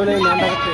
জুলাই নাটক